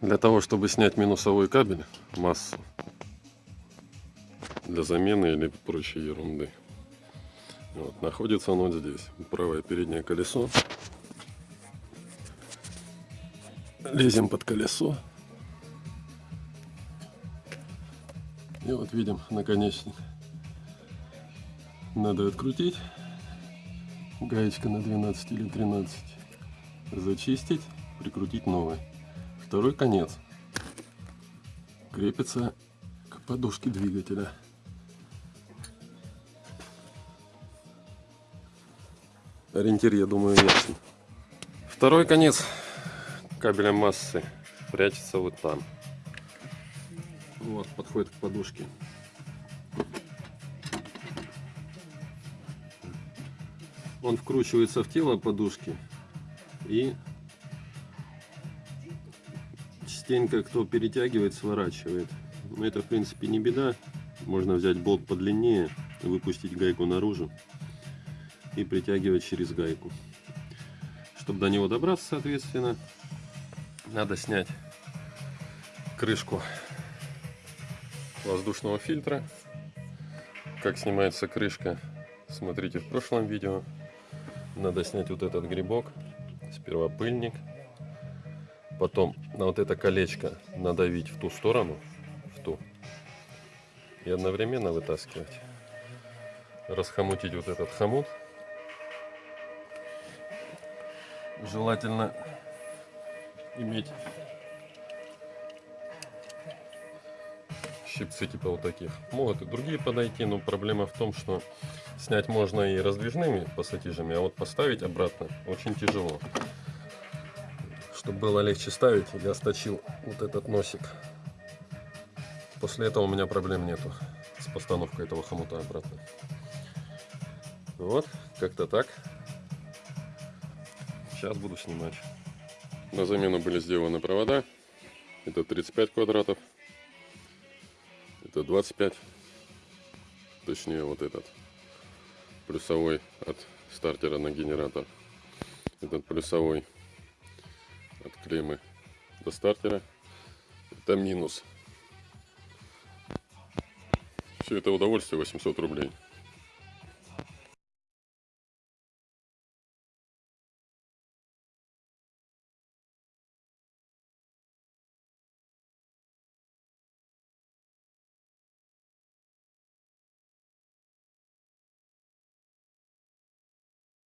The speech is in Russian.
Для того, чтобы снять минусовой кабель, массу, для замены или прочей ерунды. Вот, находится он вот здесь. Правое переднее колесо. Лезем под колесо. И вот видим наконечник. Надо открутить. Гаечка на 12 или 13. Зачистить, прикрутить новый. Второй конец крепится к подушке двигателя. Ориентир, я думаю, ясен. Второй конец кабеля массы прячется вот там. Вот, подходит к подушке. Он вкручивается в тело подушки и частенько кто перетягивает, сворачивает. Но это в принципе не беда. Можно взять болт подлиннее, выпустить гайку наружу и притягивать через гайку. Чтобы до него добраться, соответственно, надо снять крышку воздушного фильтра. Как снимается крышка, смотрите в прошлом видео. Надо снять вот этот грибок, сперва пыльник, потом на вот это колечко надавить в ту сторону, в ту, и одновременно вытаскивать. Расхомутить вот этот хомут. Желательно иметь щипцы типа вот таких. Могут и другие подойти, но проблема в том, что снять можно и раздвижными пассатижами, а вот поставить обратно очень тяжело. Чтобы было легче ставить, я сточил вот этот носик. После этого у меня проблем нету с постановкой этого хомута обратно. Вот, как-то так. Сейчас буду снимать. На замену были сделаны провода. Это 35 квадратов. Это 25. Точнее вот этот. Плюсовой от стартера на генератор. Этот плюсовой от клеммы до стартера. Это минус. Все это удовольствие 800 рублей.